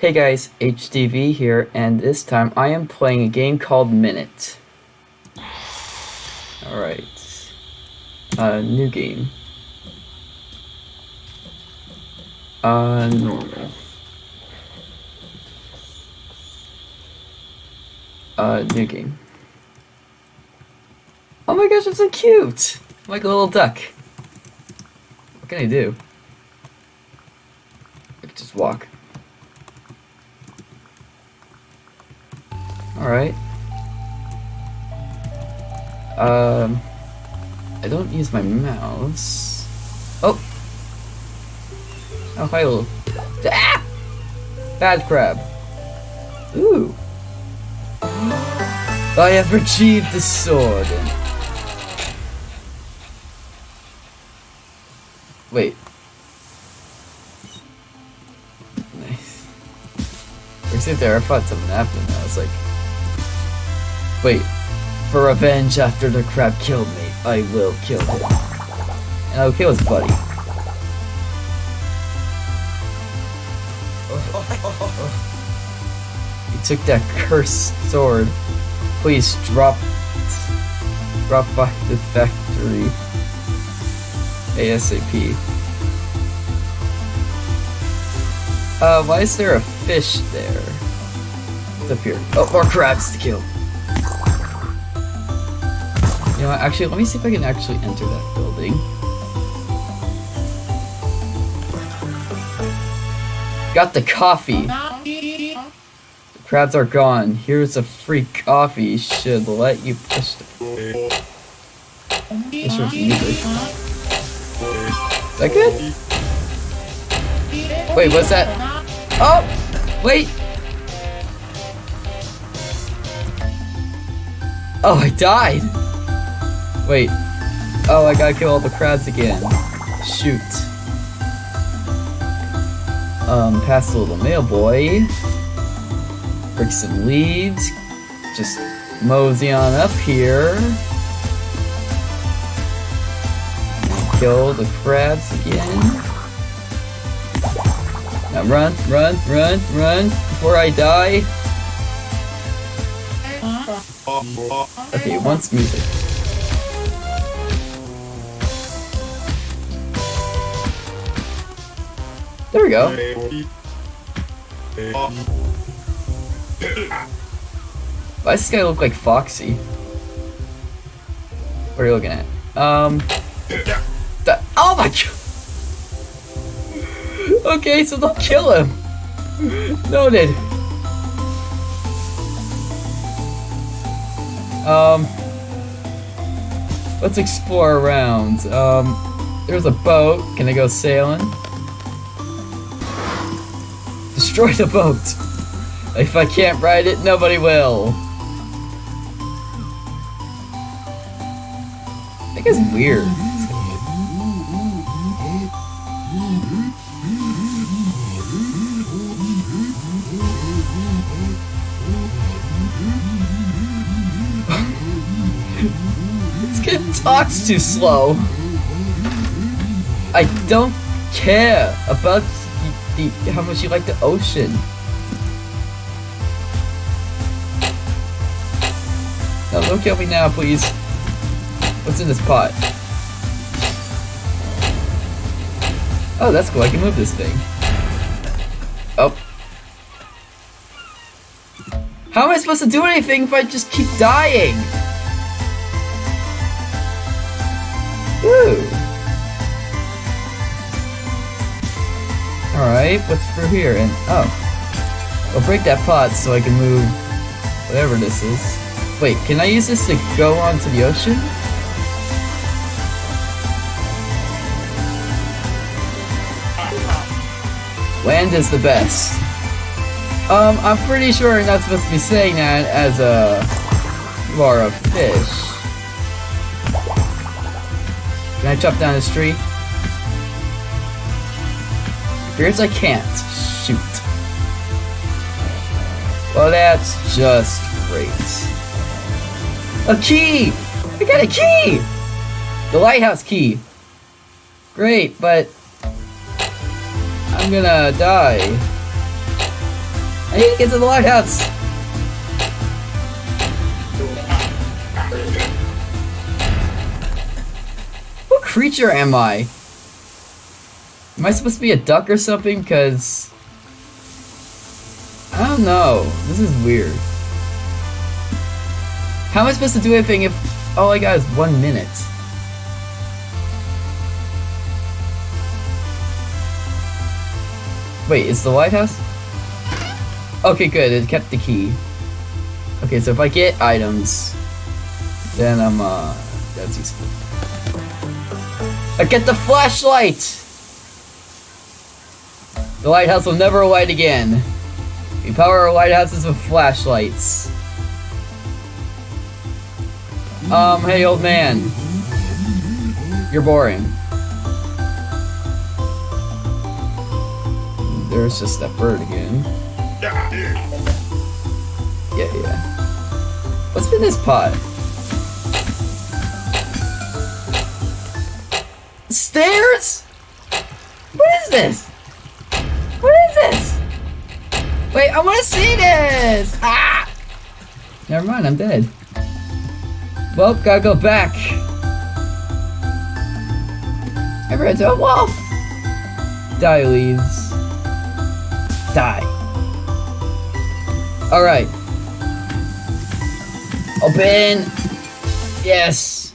Hey guys, HDV here, and this time I am playing a game called Minit. Alright. Uh, new game. Uh, normal. Uh, new game. Oh my gosh, it's so cute! Like a little duck. What can I do? I can just walk. Alright. Um, I don't use my mouse. Oh! Oh, hi, little. Ah! Bad crab. Ooh. I have retrieved the sword. Wait. Nice. We sit there, I thought something happened. I was like, wait. For revenge after the crab killed me, I will kill him. And I'll kill his buddy. He took that cursed sword. Please drop drop by the factory ASAP. Uh, why is there a fish there? It's up here. Oh, more crabs to kill. You know what, actually, let me see if I can actually enter that building. Got the coffee. The crabs are gone. Here's a free coffee. Should let you push the... This was. Is that good? Wait, what's that? Oh! Wait! Oh, I died! Wait. Oh, I gotta kill all the crabs again. Shoot. Um, past the little mail boy. Break some leaves. Just mosey on up here. Kill the crabs again. Now run, run, run, run before I die. Okay, once music. There we go. Why does this guy look like Foxy? What are you looking at? Um. The, oh my god! Okay, so don't kill him. Noted. Um. Let's explore around. Um. There's a boat. Can I go sailing? Destroy the boat. If I can't ride it, nobody will. That guy's weird. this kid talks too slow. I don't care about the, how much you like the ocean. No, don't kill me now, please. What's in this pot? Oh, that's cool. I can move this thing. Oh. How am I supposed to do anything if I just keep dying? Ooh. Alright, what's through here? And oh. I'll break that pot so I can move whatever this is. Wait, can I use this to go onto the ocean? Land is the best. Um, I'm pretty sure you're not supposed to be saying that as a... You are a fish. Can I chop down this tree? Appears I can't. Shoot. Well, that's just great. A key! I got a key! The lighthouse key. Great, but I'm gonna die. I need to get to the lighthouse! What creature am I? Am I supposed to be a duck or something? Cause... I don't know. This is weird. How am I supposed to do anything if all I got is one minute? Wait, is the lighthouse? Okay, good. It kept the key. Okay, so if I get items, then I'm, uh, that's useful. I get the flashlight! The lighthouse will never light again. We power our lighthouses with flashlights. Um, hey old man. You're boring. There's just that bird again. Yeah, yeah. What's in this pot? Stairs? What is this? This? Wait, I want to see this! Ah! Never mind, I'm dead. Well, gotta go back. I ran into a wall. Die, leaves. Die. Alright. Open. Yes.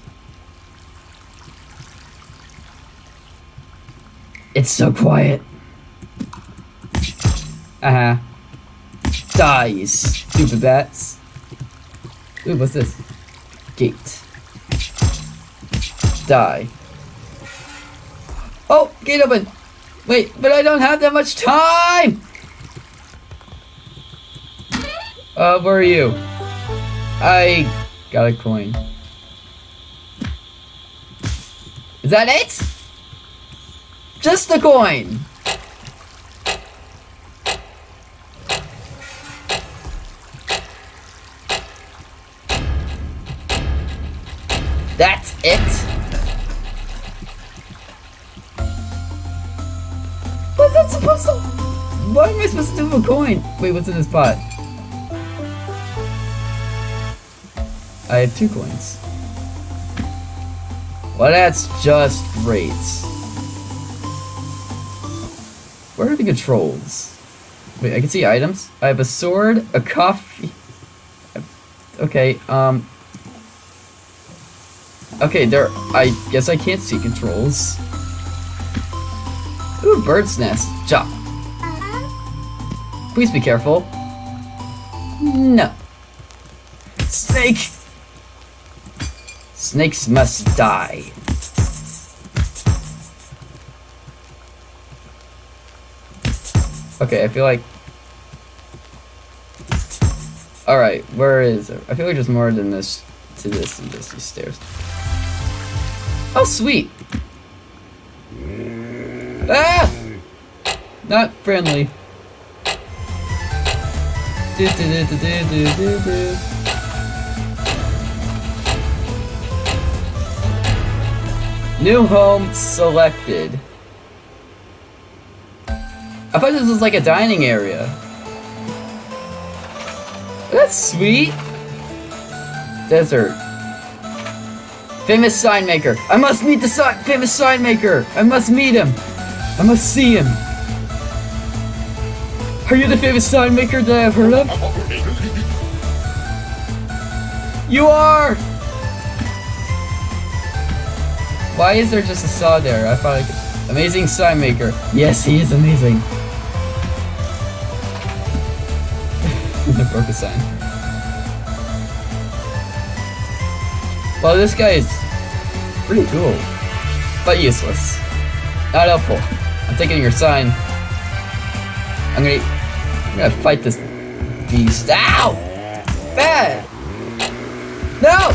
It's so quiet. Uh-huh. Dies. Stupid bats. Ooh, what's this? Gate. Die. Oh, gate open. Wait, but I don't have that much time. Uh, where are you? I got a coin. Is that it? Just a coin. That's it? What's that supposed to... What am I supposed to do with a coin? Wait, what's in this pot? I have two coins. Well, that's just great. Where are the controls? Wait, I can see items. I have a sword, a coffee... Okay, um... Okay, there... I guess I can't see controls. Ooh, bird's nest. Jump. Uh-huh. Please be careful. No. Snake! Snakes must die. Okay, I feel like... Alright, where is it? I feel like there's more than this to this and this, these stairs. Oh, sweet! Ah! Not friendly. Do, do, do. New home selected. I thought this was like a dining area. That's sweet. Desert. Famous sign maker. I must meet the famous sign maker. I must meet him. I must see him. Are you the famous sign maker that I've heard of? You are! Why is there just a saw there? I thought I could... Amazing sign maker. Yes, he is amazing. I broke a sign. Well, this guy is pretty cool, but useless. Not helpful. I'm taking your sign. I'm gonna, I'm gonna fight this beast. Ow! Bad! No!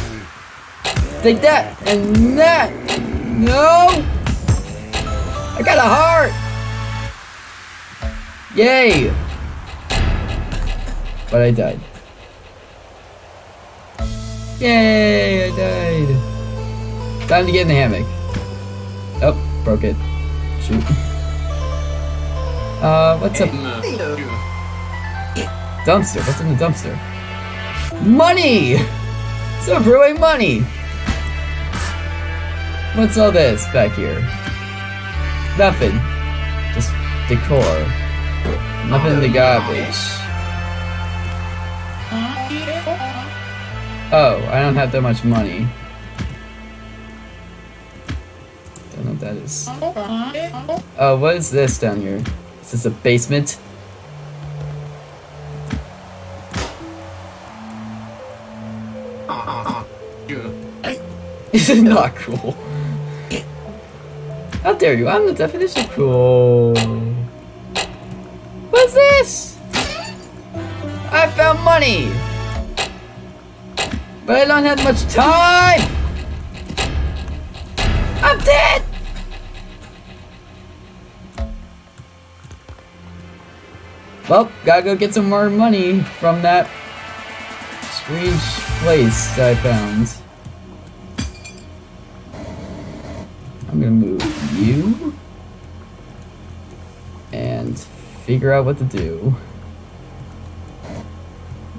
Take that and that! No! I got a heart! Yay! But I died. Yay! I died. Time to get in the hammock. Oh, broke it. Shoot. Uh, what's up? Dumpster. What's in the dumpster? Money! So brewing money! What's all this back here? Nothing. Just decor. Nothing in the garbage. Oh, I don't have that much money. Don't know what that is. Oh, what is this down here? Is this a basement? This is not cool. How dare you? I'm the definition of cool. What's this? I found money! But I don't have much time! I'm dead! Well, gotta go get some more money from that strange place I found. I'm gonna move you and figure out what to do.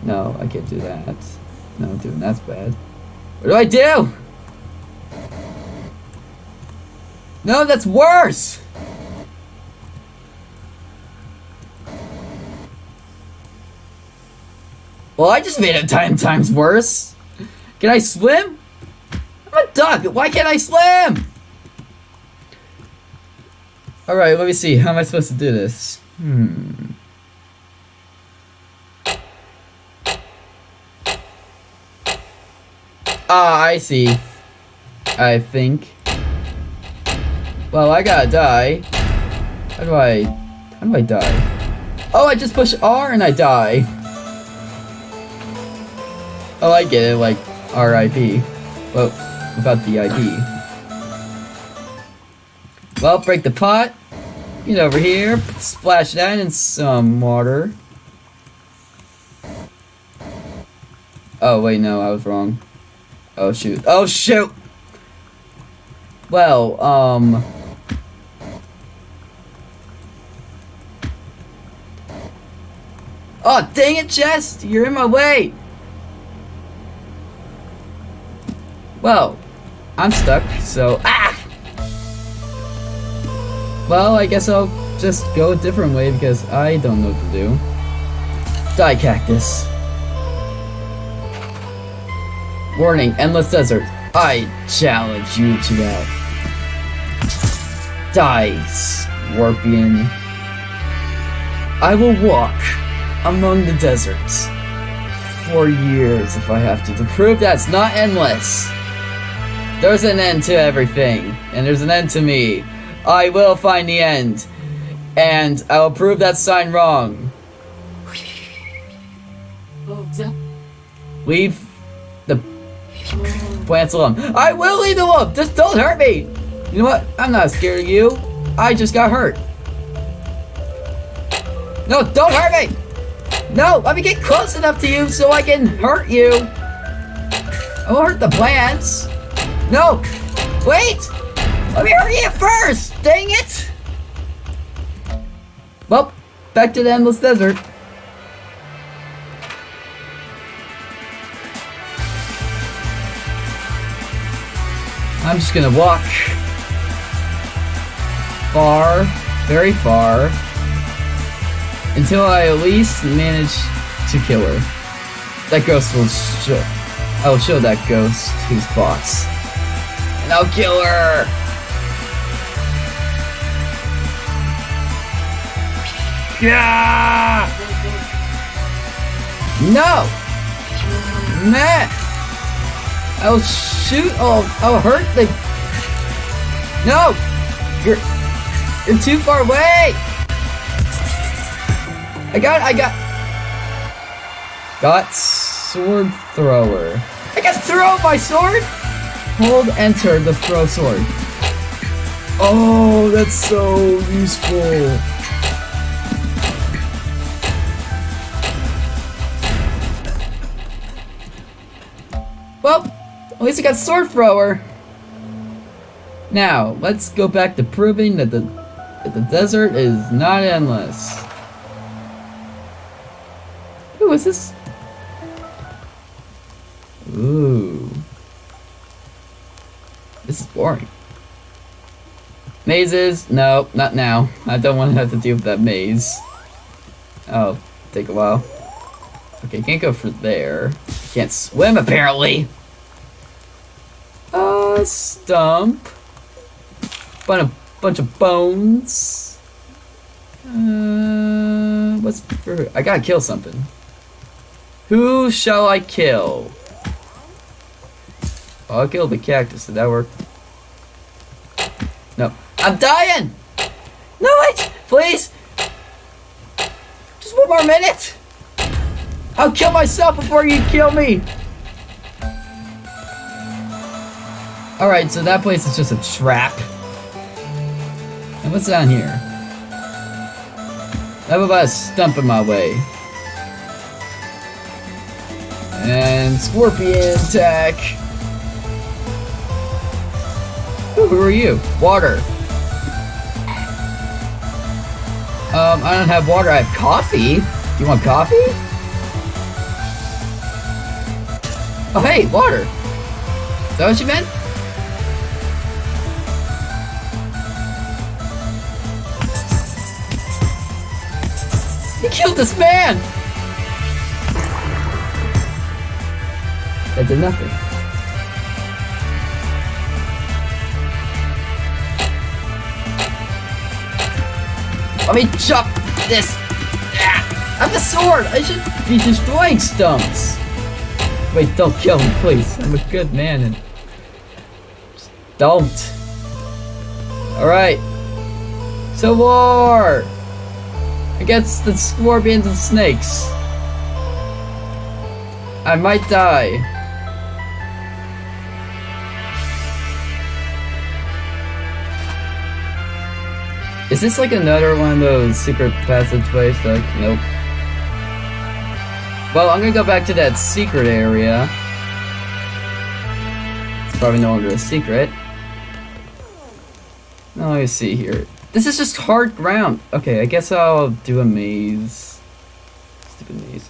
No, I can't do that. No, dude, that's bad. What do I do? No, that's worse! Well, I just made it ten times worse. Can I swim? I'm a duck. Why can't I swim? Alright, let me see. How am I supposed to do this? Hmm. Ah, I see. I think. Well, I gotta die. How do I... How do I die? Oh, I just push R and I die. Oh, I get it, like RIP. Well, about the ID. Well, break the pot. Get over here, splash that in some water. Oh, wait, no, I was wrong. Oh, shoot. Oh, shoot! Well, um... Oh, dang it, Chest! You're in my way! Well, I'm stuck, so... Ah! Well, I guess I'll just go a different way because I don't know what to do. Die, cactus. Warning, endless desert. I challenge you to that. Die, scorpion. I will walk among the deserts for years if I have to, to prove that's not endless. There's an end to everything, and there's an end to me. I will find the end. And I will prove that sign wrong. Leave plants alone. I will leave them alone! Just don't hurt me! You know what? I'm not scared of you. I just got hurt. No, don't hurt me! No, let me get close enough to you so I can hurt you. I won't hurt the plants. No! Wait! Let me hurry it first! Dang it! Well, back to the endless desert. I'm just gonna walk far, very far, until I at least manage to kill her. That ghost will show. I will show that ghost who's boss. And I'll kill her! Yeah! No! Man! I'll shoot, oh, I'll hurt the... No! You're... You're too far away! I got, I got... Got sword thrower. I can throw my sword! Hold enter to throw sword. Oh, that's so useful. Well, at least I got sword thrower. Now, let's go back to proving that the that the desert is not endless. Ooh, is this? Ooh. This is boring. Mazes? No, not now. I don't want to have to deal with that maze. Oh, take a while. Okay, can't go for there. Can't swim apparently. Uh, stump. Bunch of bunch of bones. Uh, what's for? I gotta kill something. Who shall I kill? Oh, I'll kill the cactus. Did that work? No. I'm dying! No, wait! Please! Just one more minute! I'll kill myself before you kill me! Alright, so that place is just a trap. And what's down here? I have about a stump in my way. And scorpion attack. Ooh, who are you? Water. Um, I don't have water, I have coffee. You want coffee? Oh, hey, water. Is that what you meant? Killed this man! That did nothing. Let me chop this! Ah, I have a sword! I should be destroying stumps! Wait, don't kill me, please. I'm a good man and... Just don't. Alright. So war! Against the scorpions and snakes. I might die. Is this like another one of those secret passageways? Like, nope. Well, I'm gonna go back to that secret area. It's probably no longer a secret. Now, let me see here. This is just hard ground. Okay, I guess I'll do a maze. Stupid maze.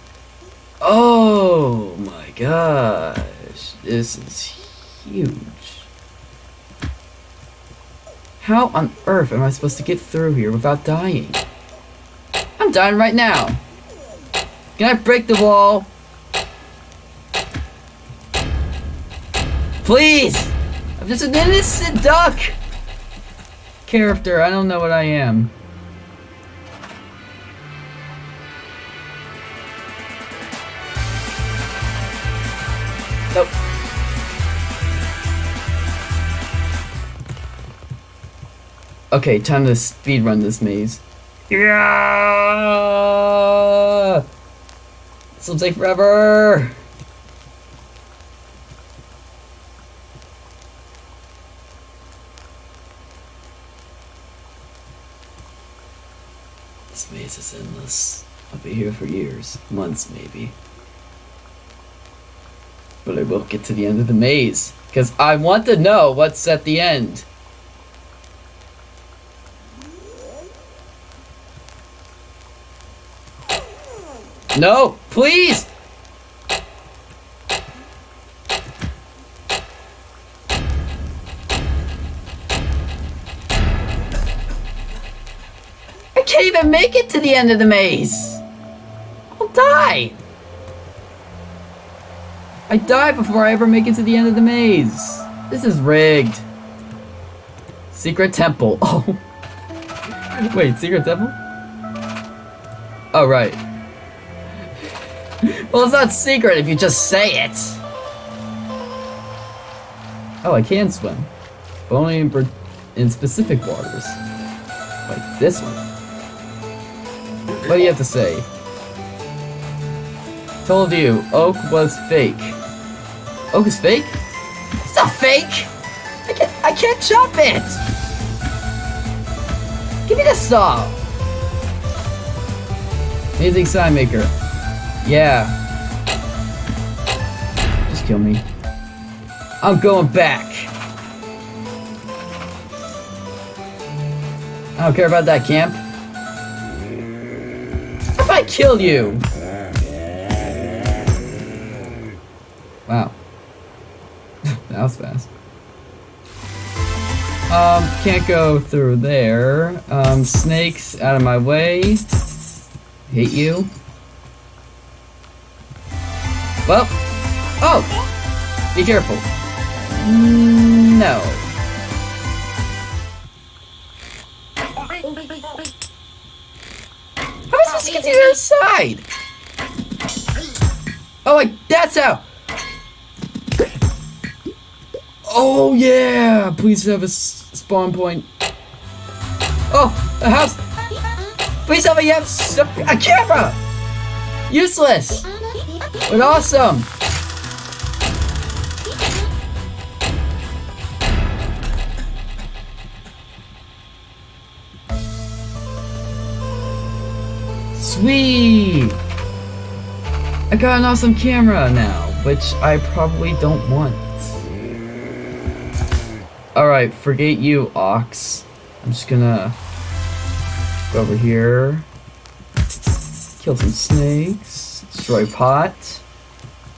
Oh my gosh. This is huge. How on earth am I supposed to get through here without dying? I'm dying right now. Can I break the wall? Please! I'm just an innocent duck! Character, I don't know what I am. Nope. Okay, time to speed run this maze. Yeah! This will take forever! Endless. I'll be here for years, months maybe. But I will get to the end of the maze, because I want to know what's at the end. No, please! Make it to the end of the maze! I'll die! I die before I ever make it to the end of the maze. This is rigged. Secret temple. Oh. Wait, secret temple? Oh, right. Well, it's not secret if you just say it. Oh, I can swim. But only in, in specific waters. Like this one. What do you have to say? Told you, oak was fake. Oak is fake? It's not fake! I can't, I can't chop it! Give me the saw! Amazing sign maker. Yeah. Just kill me. I'm going back. I don't care about that camp kill you! Wow. that was fast. Um, can't go through there. Um, snakes out of my way. Hate you. Well. Oh! Be careful. No. Supposed to get to the other side? Oh, like that's how. Oh yeah! Please have a spawn point. Oh, a house. Please tell me you have a camera. Useless, but awesome. Sweet. I got an awesome camera now, which I probably don't want. Alright, forget you, Ox. I'm just gonna go over here, kill some snakes, destroy pot,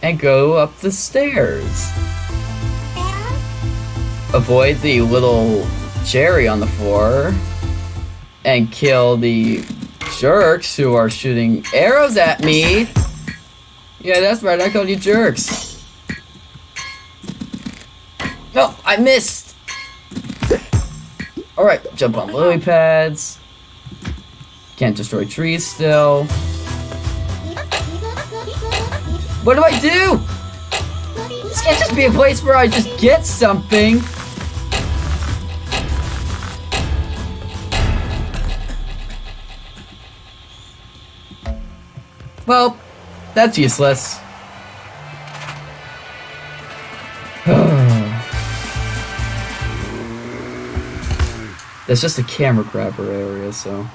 and go up the stairs. Avoid the little cherry on the floor, and kill the jerks who are shooting arrows at me. Yeah, that's right, I called you jerks. No, I missed! Alright, jump on lily uh-huh. pads. Can't destroy trees still. What do I do? This can't just be a place where I just get something. Well, that's useless. That's just a camera grabber area, so.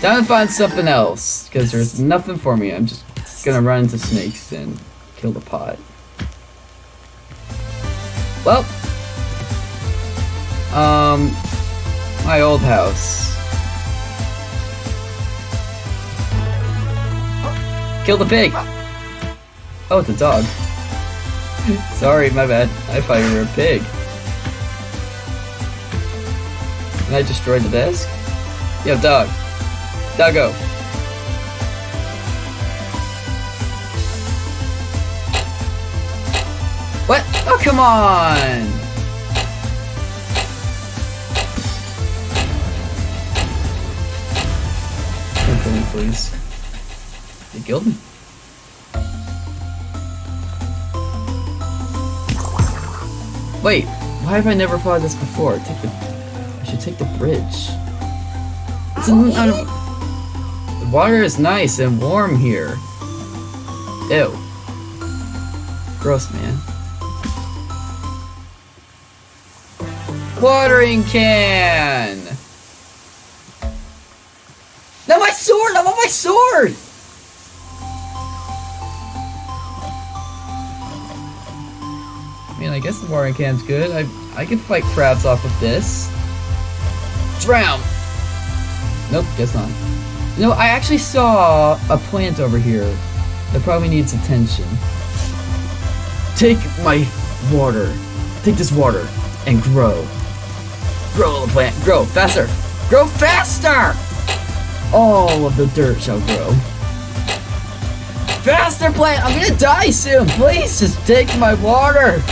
Time to find something else, because there's nothing for me. I'm just gonna run into snakes and kill the pot. Well, um, my old house. Kill the pig! Oh, it's a dog. Sorry, my bad. I thought you were a pig. And I destroyed the desk? Yo, dog. Doggo. What? Oh, come on! Don't kill me, please. Killed me. Wait, why have I never fought this before? Take the, I should take the bridge. It's the water is nice and warm here. Ew. Gross, man. Watering can! Now my sword! I want my sword! I guess the watering can's good. I I can fight crabs off with this. Drown! Nope, guess not. You know, I actually saw a plant over here that probably needs attention. Take my water. Take this water and grow. Grow, little plant. Grow faster. Grow faster! All of the dirt shall grow. Faster, plant! I'm gonna die soon! Please, just take my water!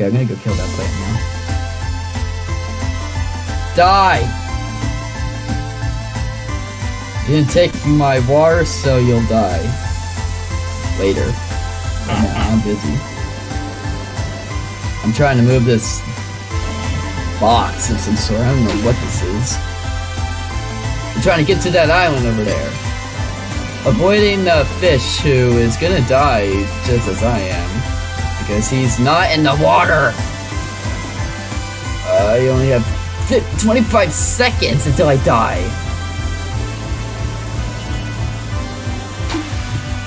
Okay, I'm gonna go kill that plant now. Die! You didn't take my water, so you'll die. Later. I'm busy. I'm trying to move this box of some sort. I don't know what this is. I'm trying to get to that island over there. Avoiding the fish who is gonna die just as I am. Because he's not in the water. I only have 25 seconds until I die.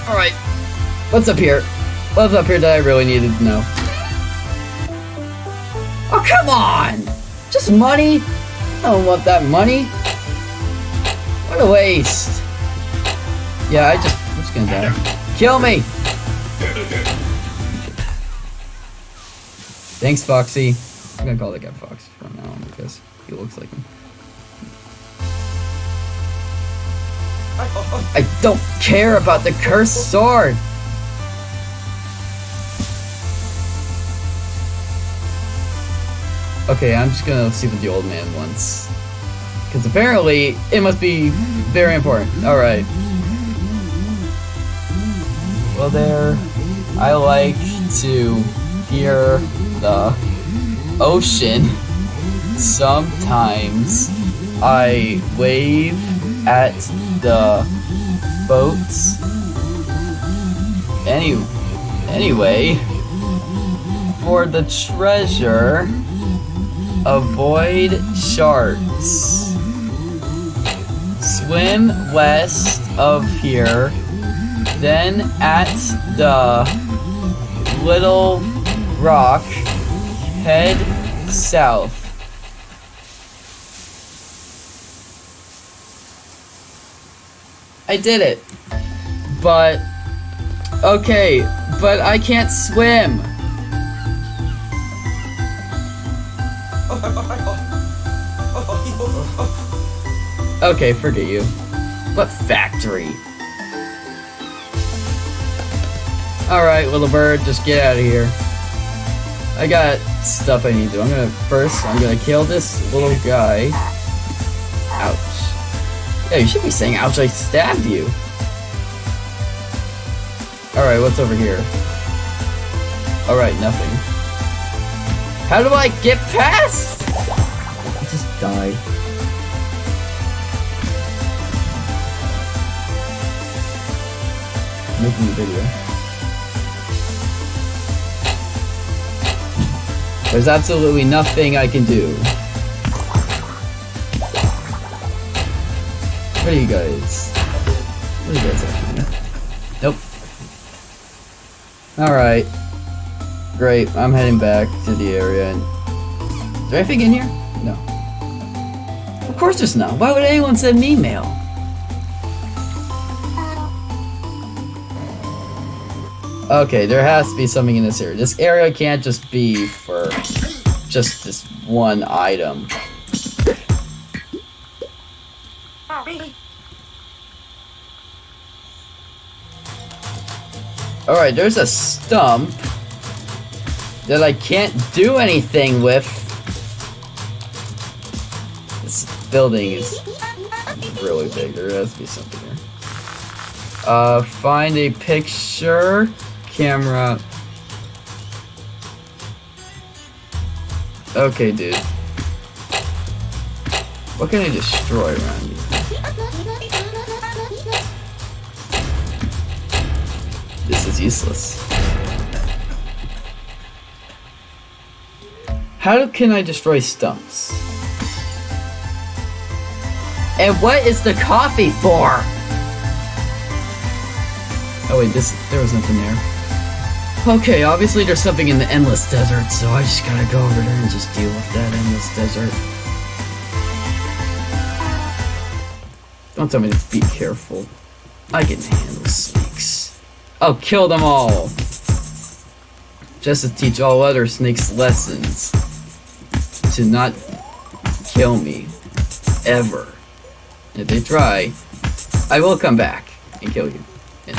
Alright. What's up here? What's up here that I really needed to know? Oh, come on! Just money? I don't want that money. What a waste. Yeah, I just, I'm just gonna die. Kill me! Thanks, Foxy. I'm gonna call that guy Fox from now on because he looks like him. I don't care about the cursed sword! Okay, I'm just gonna see what the old man wants. Because apparently, it must be very important. Alright. Well there, I like to hear the ocean. Sometimes I wave at the boats. Any, anyway, for the treasure, avoid sharks. Swim west of here, then at the little rock, head south. I did it. But, okay, but I can't swim. Okay, forget you. What factory? Alright, little bird, just get out of here. I got stuff I need to do. I'm gonna first I'm gonna kill this little guy. Ouch. Yeah, you should be saying ouch, I stabbed you. Alright, what's over here? Alright, nothing. How do I get past? I just died. Making a video. There's absolutely nothing I can do. What are you guys? What are you guys? Nope. Alright. Great, I'm heading back to the area and... Is there anything in here? No. Of course there's not. Why would anyone send me email? Okay, there has to be something in this area. This area can't just be for just this one item. Alright, there's a stump that I can't do anything with. This building is really big. There has to be something here. Uh, find a picture camera. Okay, dude. What can I destroy around you? This is useless. How can I destroy stumps? And what is the coffee for? Oh wait, this there was nothing there. Okay, obviously there's something in the endless desert, so I just gotta go over there and just deal with that endless desert. Don't tell me to be careful. I can handle snakes. I'll kill them all! Just to teach all other snakes lessons. To not kill me. Ever. If they try, I will come back and kill you. And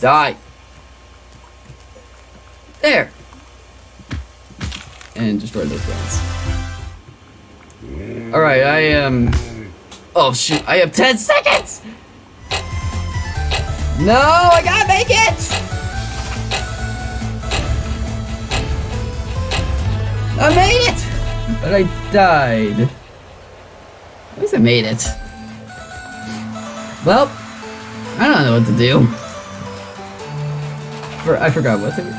die. There. And destroy those guns. Alright, I am... Um... Oh shoot, I have 10 seconds! No, I gotta make it! I made it! But I died. At least I made it. Well, I don't know what to do. For, I forgot what to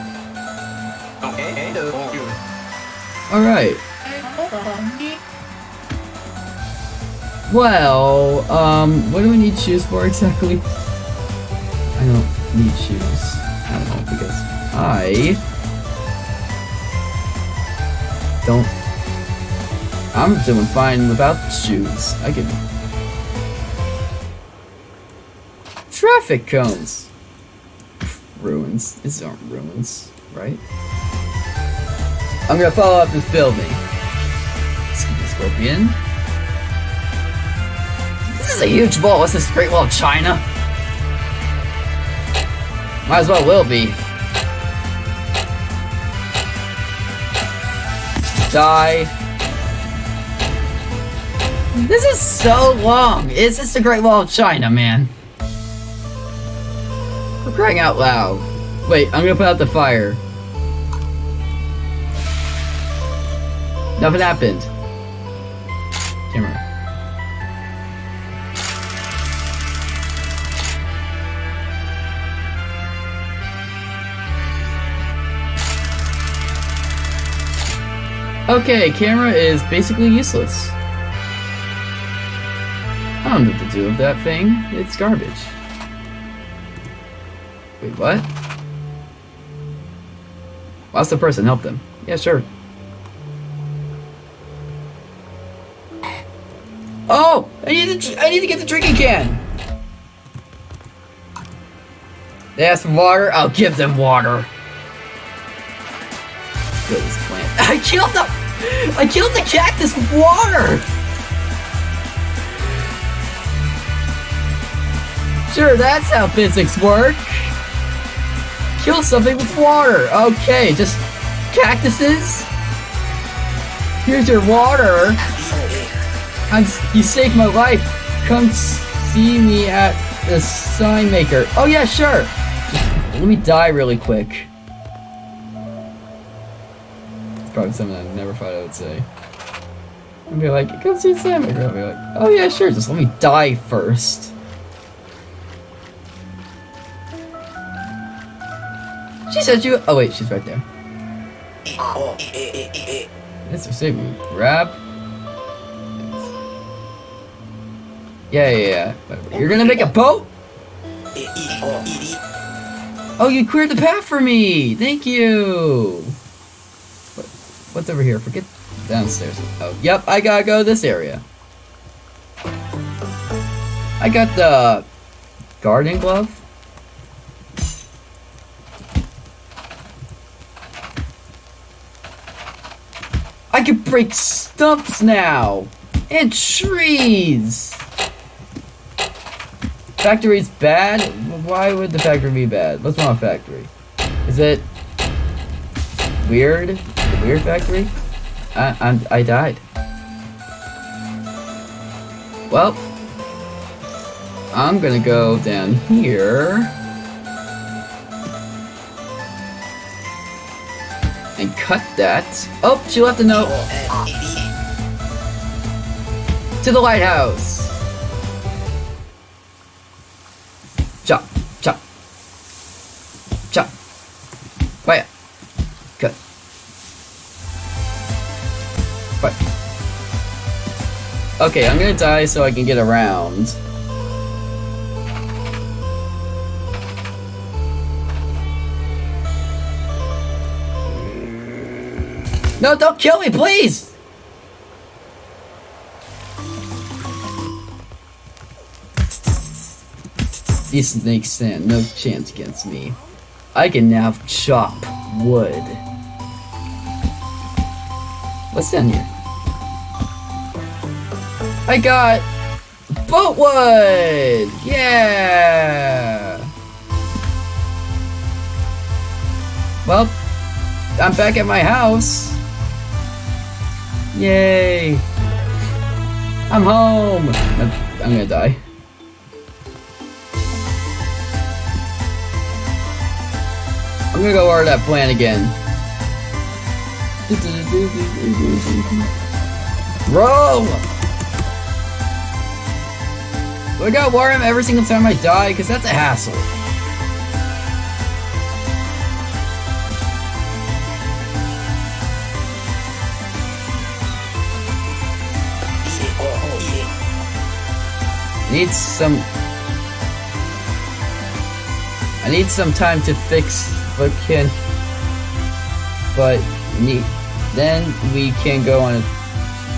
Alright. Well, um, what do we need shoes for exactly? I don't need shoes. I don't know, because I don't I'm doing fine without shoes. I can traffic cones. ruins. These aren't ruins, right? I'm gonna follow up this building. Scorpion. This is a huge wall. What's this Great Wall of China? Might as well will be. Die. This is so long. Is this the Great Wall of China, man? We're crying out loud. Wait, I'm gonna put out the fire. Nothing happened. Camera. Okay, camera is basically useless. I don't know what to do with that thing. It's garbage. Wait, what? Ask the person, help them. Yeah, sure. Oh! I need to, I need to get the drinking can! They have some water, I'll give them water. Kill this plant. I killed the I killed the cactus with water! Sure, that's how physics work. Kill something with water. Okay, just cactuses. Here's your water. You saved my life. Come see me at the sign maker. Oh yeah, sure. Just, let me die really quick. It's probably something I never thought I would say. I'd be like, come see sign maker. I'll be like, oh yeah, sure. Just let me die first. She said you. Oh wait, she's right there. It's a saving. Grab. Yeah, yeah, yeah. You're gonna make a boat? Oh, you cleared the path for me! Thank you! What, what's over here? Forget downstairs. Oh, yep, I gotta go this area. I got the garden glove. I can break stumps now! And trees! Factory's bad? Why would the factory be bad? What's wrong with factory? Is it weird? The weird factory? I I'm, I died. Well, I'm gonna go down here and cut that. Oh, she left a note to the lighthouse. Wait, cut. What? Okay, I'm gonna die so I can get around. No, don't kill me, please! These snakes stand no chance against me. I can now chop wood. What's down here? I got boat wood! Yeah! Well, I'm back at my house. Yay! I'm home! I'm gonna die. I'm gonna go water that plant again. Bro! Do I gotta water him every single time I die? Because that's a hassle. Need some... I need some time to fix but can... But need... Then we can go on a,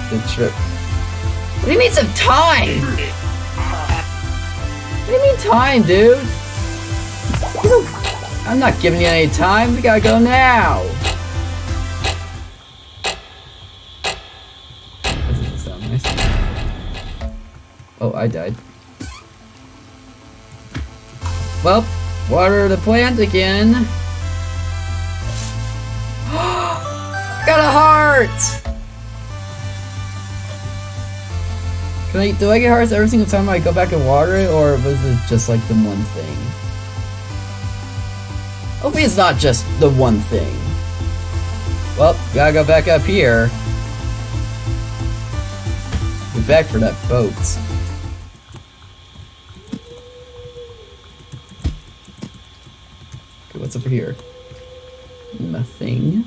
the trip. What do you mean some time? What do you mean time, dude? I'm not giving you any time. We gotta go now. That doesn't sound nice. Oh, I died. Well, water the plant again. Got a heart! Can I, do I get hearts every single time I go back and water it, or was it just like the one thing? Hopefully it's not just the one thing. Well, gotta go back up here. Get back for that boat. Okay, what's over here? Nothing.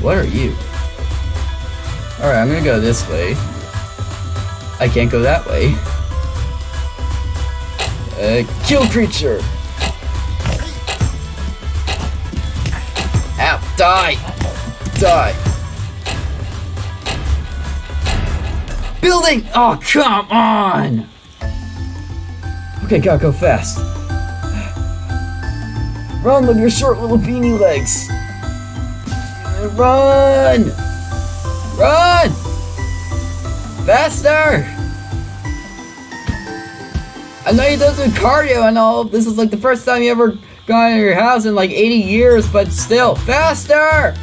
What are you? Alright, I'm gonna go this way. I can't go that way. Uh, kill creature! Ow! Die! Die! Building! Oh, come on! Okay, gotta go fast. Run with your short little beanie legs! Run! Run! Faster! I know you don't do cardio and all. This is like the first time you ever got out of your house in like 80 years, but still, faster!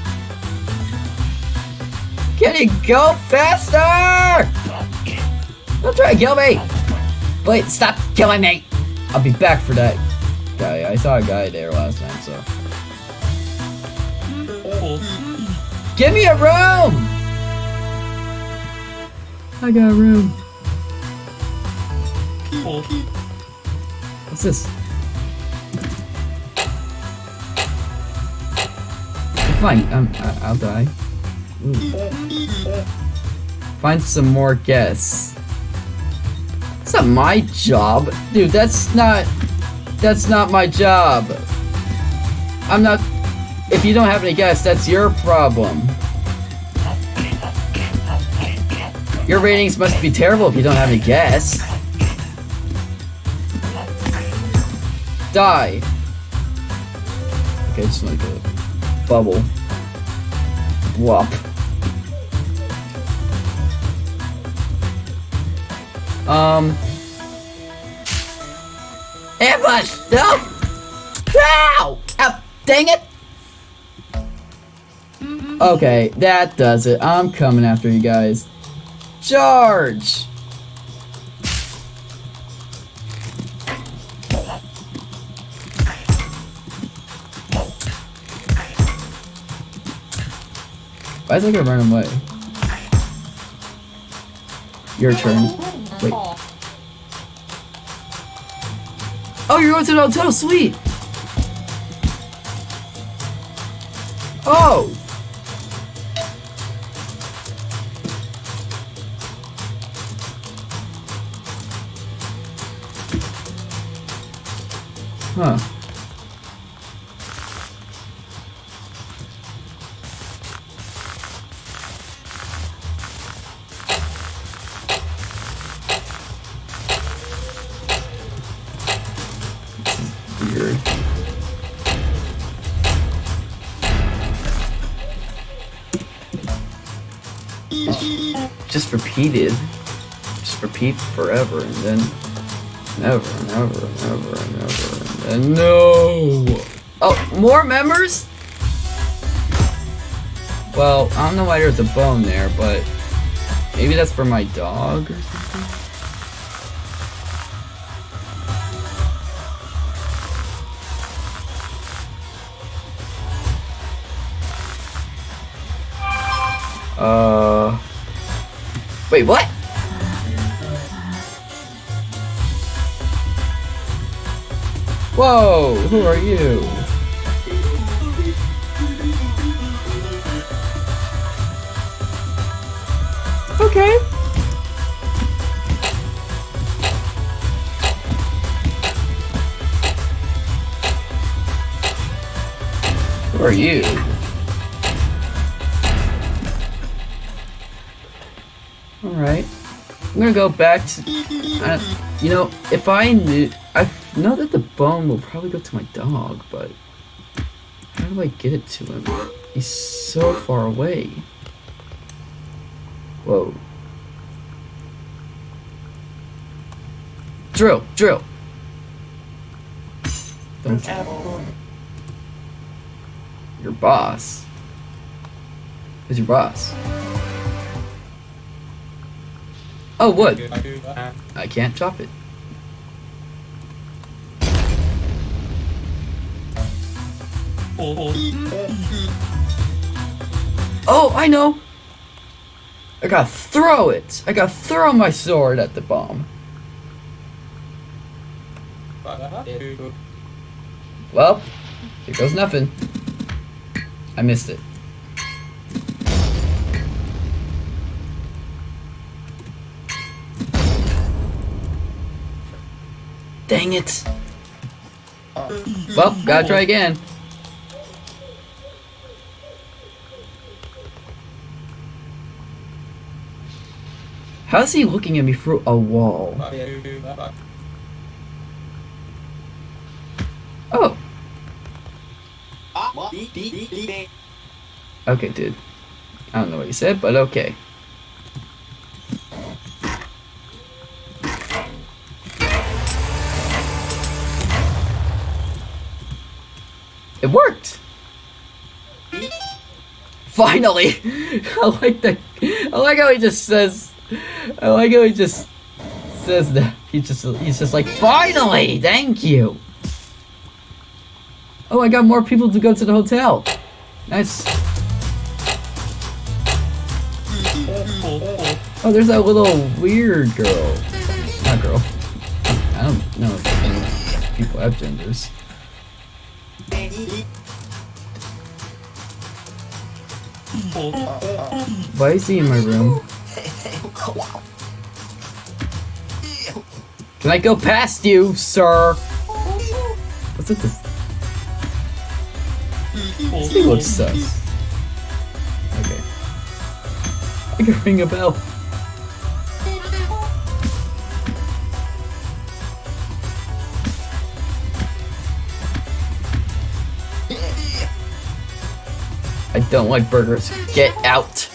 Can you go faster? Don't try to kill me! Wait, stop killing me! I'll be back for that guy. I saw a guy there last time, so. Give me a room! I got a room. What's this? Fine, um, I- I'll die. Ooh. Find some more guests. That's not my job. Dude, that's not... That's not my job. I'm not... If you don't have any guests, that's your problem. Your ratings must be terrible if you don't have any guests. Die. Okay, just like a bubble. Whop. Um. Ambush! No! No! Ow! Dang it! Okay, that does it. I'm coming after you guys. Charge! Why is it gonna run away? Your turn. Wait. Oh, you're going to the hotel suite! Oh! Huh. Just repeated. Just repeat forever and then never and ever and ever and ever and no. Oh, more members? Well, I don't know why there's a bone there, but maybe that's for my dog or something. Uh. Wait, what? Whoa, who are you? Okay. Who are you? Alright. I'm gonna go back to... Uh, You know, if I knew, know that the bone will probably go to my dog, but how do I get it to him? He's so far away. Whoa. Drill, drill. Don't your boss. Who's your boss? Oh, wood. I can't chop it. Oh, I know. I gotta throw it. I gotta throw my sword at the bomb. Well, here goes nothing. I missed it. Dang it. Well, gotta try again. How's he looking at me through a wall? Oh. Okay, dude. I don't know what you said, but okay. It worked! Finally! I like that. I like how he just says. I like how he just says that. He just he's just like, finally! Thank you! Oh, I got more people to go to the hotel. Nice. Oh, there's that little weird girl. Not girl. I don't know if people have genders. Why is he in my room? Can I go past you, sir? What's this? This thing looks sus. Okay. I can ring a bell. I don't like burgers. Get out.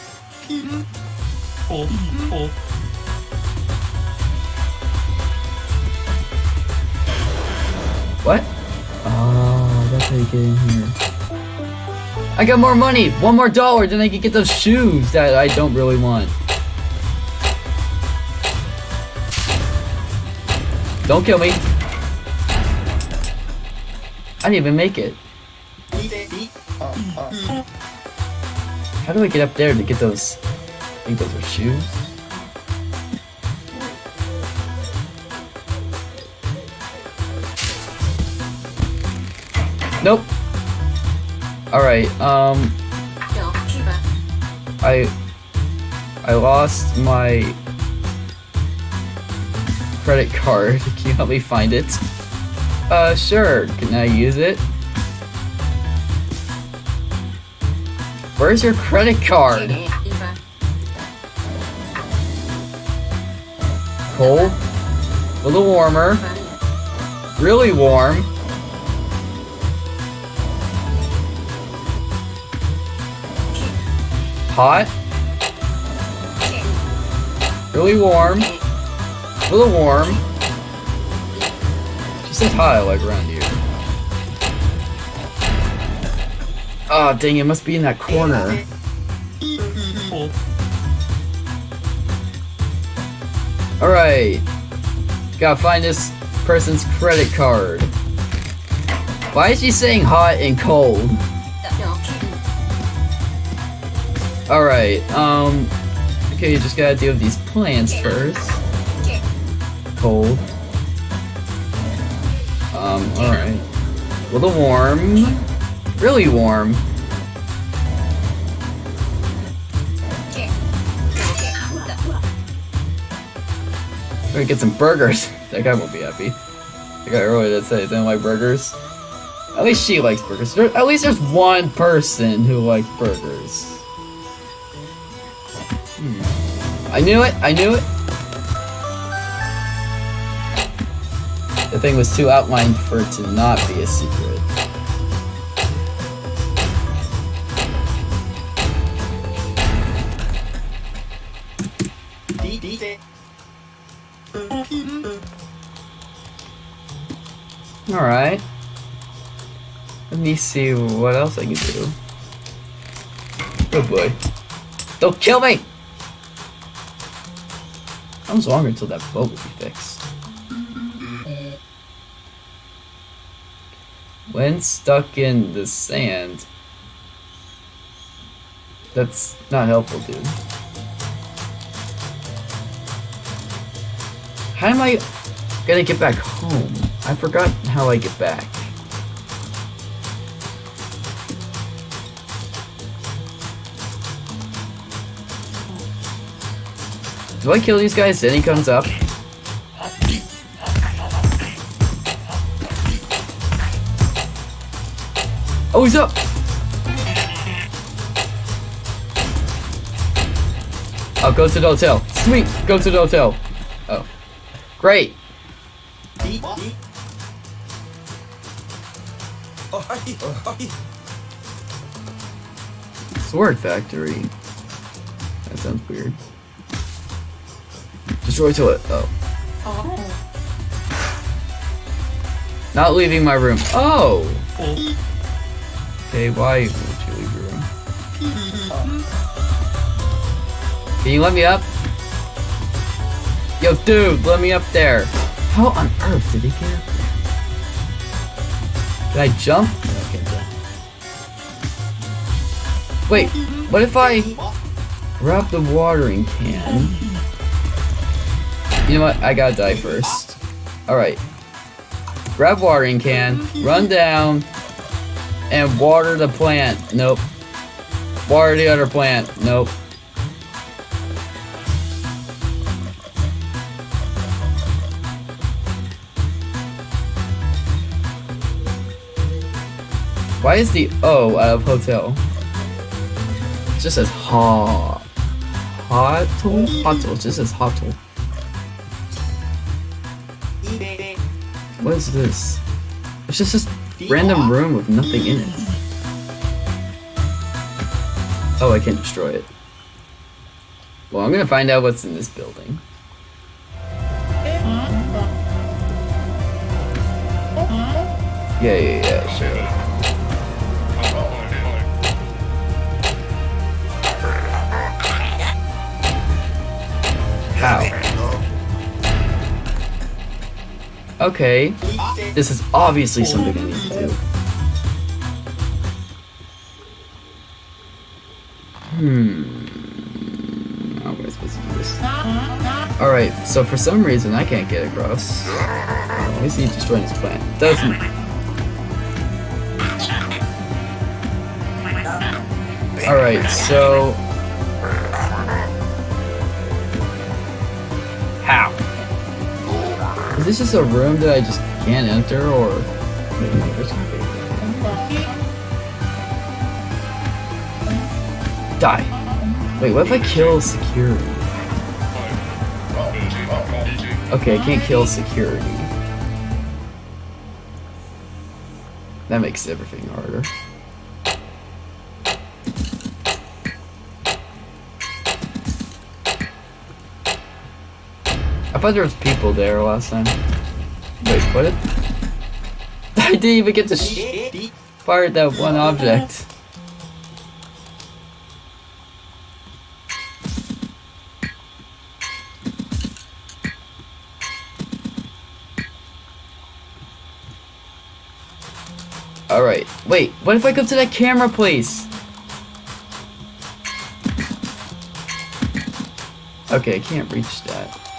What? Oh, that's how you get in here. I got more money! One more dollar, then I can get those shoes that I don't really want. Don't kill me. I didn't even make it. How do I get up there to get those? I think those are shoes. Nope. Alright, um... I... I lost my... credit card. Can you help me find it? Uh, sure. Can I use it? Where's your credit card? Cold. A little warmer. Really warm. Hot. Really warm. A little warm. She said hot, like around here. Oh, dang, it must be in that corner. Alright. Gotta find this person's credit card. Why is she saying hot and cold? Alright, um... Okay, you just gotta deal with these plants first. Cold. Um, alright. A little warm. Really warm. Gonna get some burgers. That guy won't be happy. That guy earlier that said he didn't like burgers. At least she likes burgers. There, at least there's one person who likes burgers. Hmm. I knew it. I knew it. The thing was too outlined for it to not be a secret. Alright. Let me see what else I can do. Oh boy. Don't kill me! How much longer until that boat will be fixed? When stuck in the sand, that's not helpful, dude. How am I gonna get back home? I forgot how I get back. Do I kill these guys then he comes up? Oh, he's up! I'll go to the hotel. Sweet! Go to the hotel. Oh. Great! Sword factory. That sounds weird. Destroy toilet. Oh. oh. Not leaving my room. Oh! Okay, why would you leave your room? Can you let me up? Yo, dude, let me up there. How on earth did he get up there? Can I jump? No, I can't jump. Wait, what if I grab the watering can? You know what? I gotta die first. Alright. Grab watering can, run down, and water the plant. Nope. Water the other plant. Nope. Why is the O out of hotel? Just says ha. Hotel? Hotel. It just says hotel. What is this? It's just this random room with nothing in it. Oh, I can't destroy it. Well, I'm gonna find out what's in this building. Yeah, yeah, yeah, sure. Okay. This is obviously something I need to do. Hmm. How am I supposed to do this? Alright, so for some reason I can't get across. Why is he destroying his plant? Doesn't. Alright, so. Is this just a room that I just can't enter, or Die. Wait, what if I kill security? Okay, I can't kill security. That makes everything harder. Thought there was people there last time. Wait, what? I didn't even get to fire at that one object. Alright, wait, what if I go to that camera place? Okay, I can't reach that.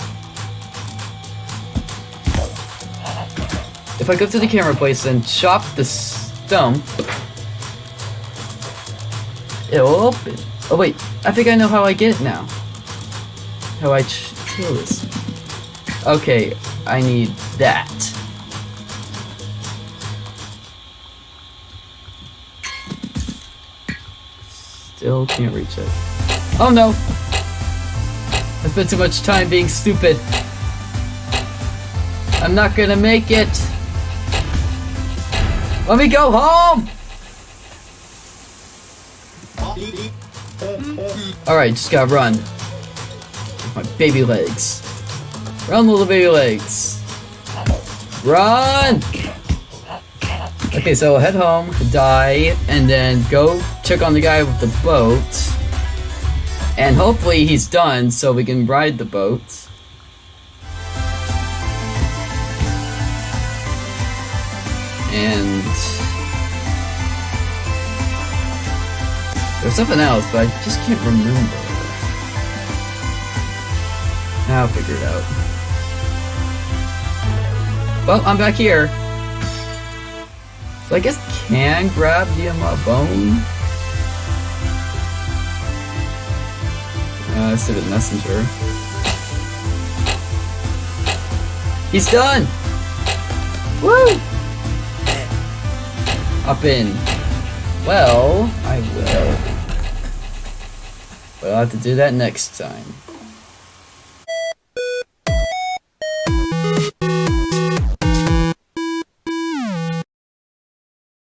If I go to the camera place and chop the stump, it'll open. Oh wait, I think I know how I get it now. How I kill this. Okay, I need that. Still can't reach it. Oh no! I spent too much time being stupid. I'm not gonna make it. Let me go home. Alright, just gotta run. My baby legs. Run, little baby legs. Run! Okay, so head home, die, and then go check on the guy with the boat. And hopefully he's done so we can ride the boat. And there's something else, but I just can't remember. I'll figure it out. Well, I'm back here. So I guess can grab the uh, bone. Uh, Civic Messenger. He's done! Woo! Up in. Well, I will. But I'll have to do that next time.